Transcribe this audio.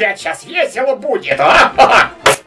блядь, сейчас весело будет, а?